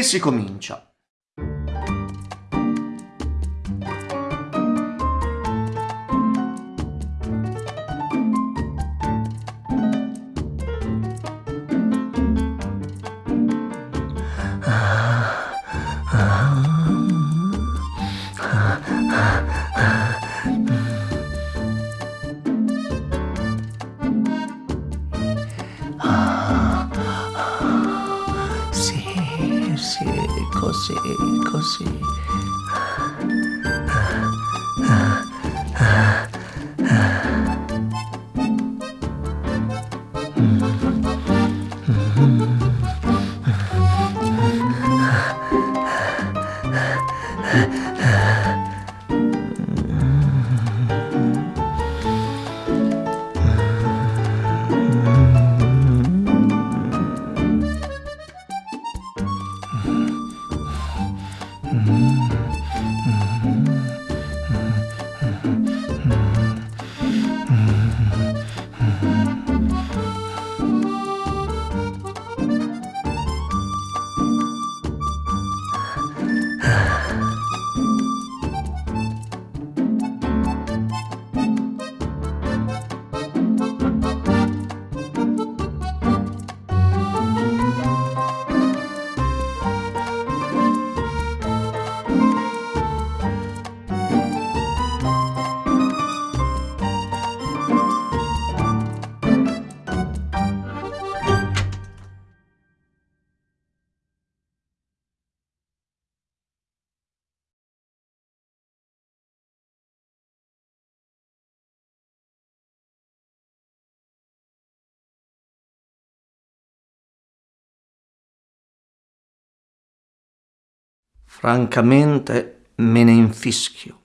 e si comincia. Sì, 腰腰。うん。Francamente me ne infischio.